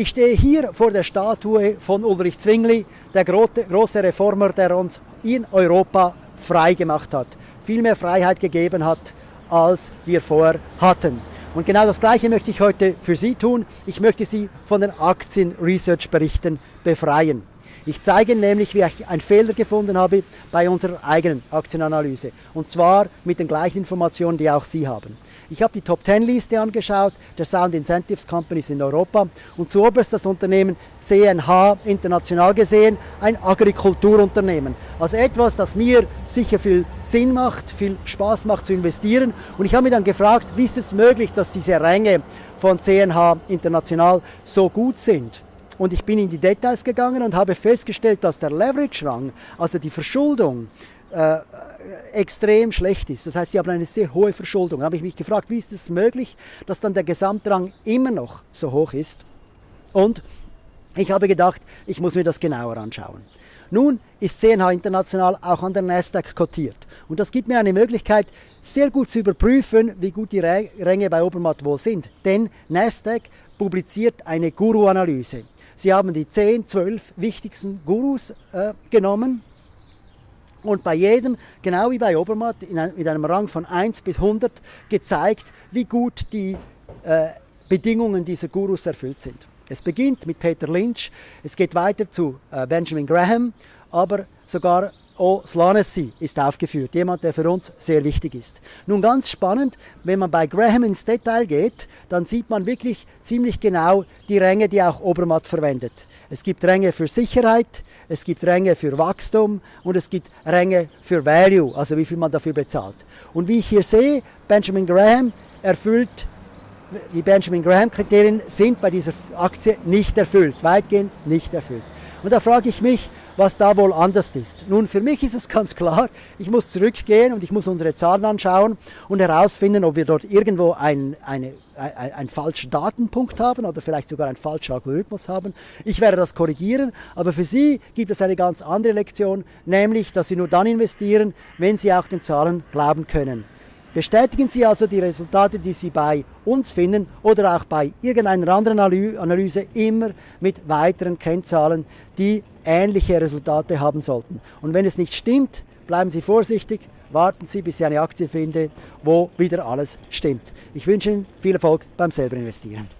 Ich stehe hier vor der Statue von Ulrich Zwingli, der große Reformer, der uns in Europa frei gemacht hat, viel mehr Freiheit gegeben hat, als wir vorher hatten. Und genau das Gleiche möchte ich heute für Sie tun. Ich möchte Sie von den Aktien-Research-Berichten befreien. Ich zeige Ihnen nämlich, wie ich einen Fehler gefunden habe bei unserer eigenen Aktienanalyse. Und zwar mit den gleichen Informationen, die auch Sie haben. Ich habe die Top 10 Liste angeschaut der Sound Incentives Companies in Europa und zuoberst das Unternehmen CNH international gesehen, ein Agrikulturunternehmen. Also etwas, das mir sicher viel Sinn macht, viel Spaß macht zu investieren. Und ich habe mich dann gefragt, wie ist es möglich, dass diese Ränge von CNH international so gut sind. Und ich bin in die Details gegangen und habe festgestellt, dass der Leverage-Rang, also die Verschuldung, äh, extrem schlecht ist. Das heißt, sie haben eine sehr hohe Verschuldung. Da habe ich mich gefragt, wie ist es möglich, dass dann der Gesamtrang immer noch so hoch ist? Und ich habe gedacht, ich muss mir das genauer anschauen. Nun ist CNH International auch an der Nasdaq kotiert. Und das gibt mir eine Möglichkeit, sehr gut zu überprüfen, wie gut die Ränge bei Obermatt wohl sind. Denn Nasdaq publiziert eine Guru-Analyse. Sie haben die 10, 12 wichtigsten Gurus äh, genommen. Und bei jedem, genau wie bei Obermatt, ein, mit einem Rang von 1 bis 100 gezeigt, wie gut die äh, Bedingungen dieser Gurus erfüllt sind. Es beginnt mit Peter Lynch, es geht weiter zu äh, Benjamin Graham, aber sogar O'Slanessy ist aufgeführt, jemand, der für uns sehr wichtig ist. Nun ganz spannend, wenn man bei Graham ins Detail geht, dann sieht man wirklich ziemlich genau die Ränge, die auch Obermatt verwendet. Es gibt Ränge für Sicherheit, es gibt Ränge für Wachstum und es gibt Ränge für Value, also wie viel man dafür bezahlt. Und wie ich hier sehe, Benjamin Graham erfüllt, die Benjamin Graham Kriterien sind bei dieser Aktie nicht erfüllt, weitgehend nicht erfüllt. Und da frage ich mich, was da wohl anders ist. Nun, für mich ist es ganz klar, ich muss zurückgehen und ich muss unsere Zahlen anschauen und herausfinden, ob wir dort irgendwo einen ein, ein falschen Datenpunkt haben oder vielleicht sogar einen falschen Algorithmus haben. Ich werde das korrigieren, aber für Sie gibt es eine ganz andere Lektion, nämlich, dass Sie nur dann investieren, wenn Sie auch den Zahlen glauben können. Bestätigen Sie also die Resultate, die Sie bei uns finden oder auch bei irgendeiner anderen Analyse immer mit weiteren Kennzahlen, die ähnliche Resultate haben sollten. Und wenn es nicht stimmt, bleiben Sie vorsichtig, warten Sie, bis Sie eine Aktie finden, wo wieder alles stimmt. Ich wünsche Ihnen viel Erfolg beim selber investieren.